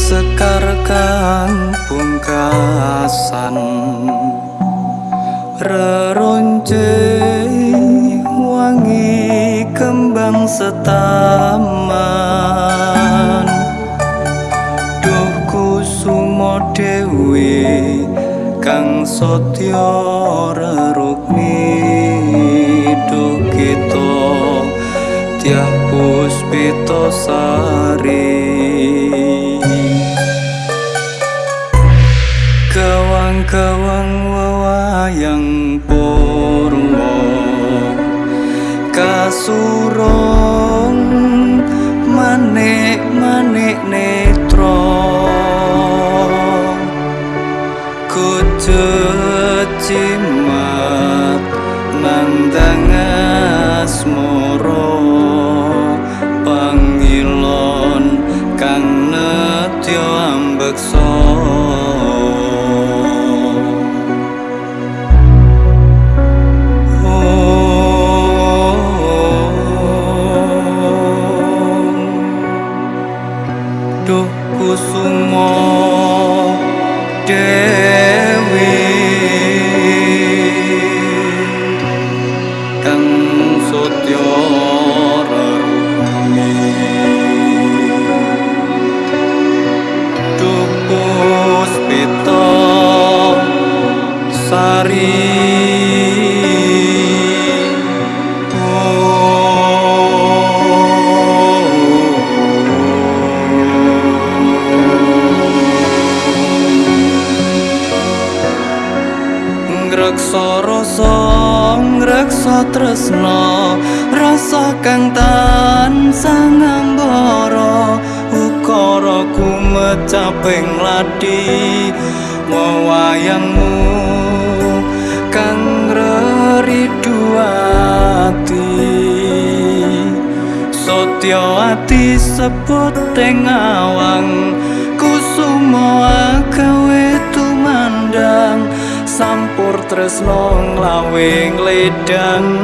sekar kang pungkasan. Reronce wangi kembang setaman. Duh kusumo dewi kang sotya rerukmi duh kita. Tiah puspito sari kawang wawayang purwo kasurong manik manik netro kucut cimat nandang kusumo. Dewi ngreksa rasa ngreksa tresna. Rasa kang tansah ngambara ukara kumecaping ladi. Wewayangmu kang reriduati sotya ati sebut teng awang kusumo agawe tumandang sampur tresno nglawing ledang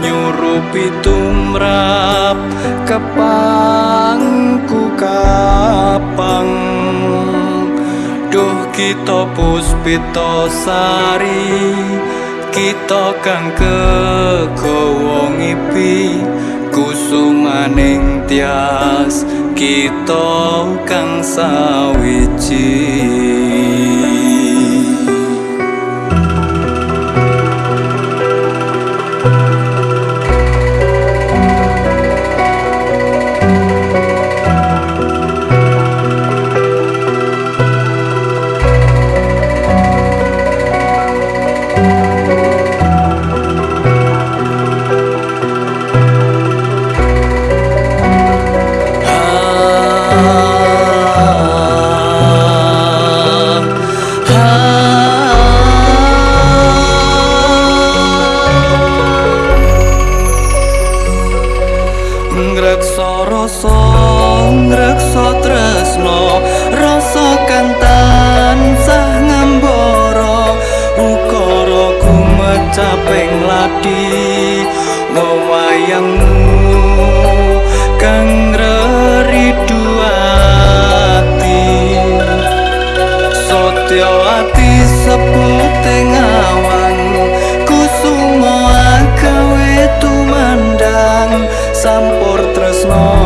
nyurupi tumrap kepangku kapang. Duh kita puspita sari kita kang kegawa ngipi kusumaning tias kita kang sawiji ngreksa rasa ngreksa tresno rasa kang tansah ngambara ukara ladi. Awan kusumo agawe tumandang. Sampur tresno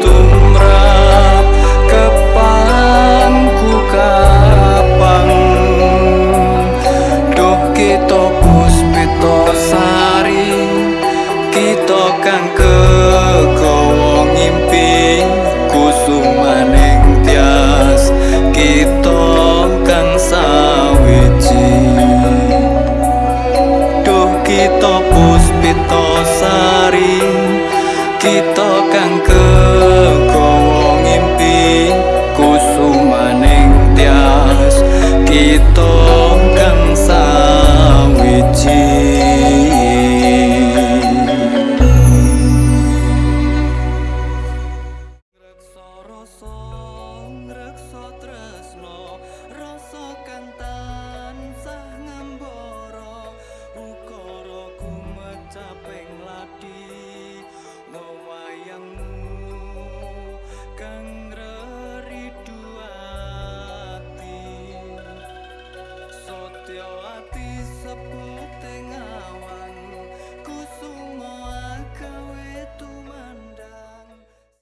tumrap kepangku kapang. Duh kita puspita sari kita kang kita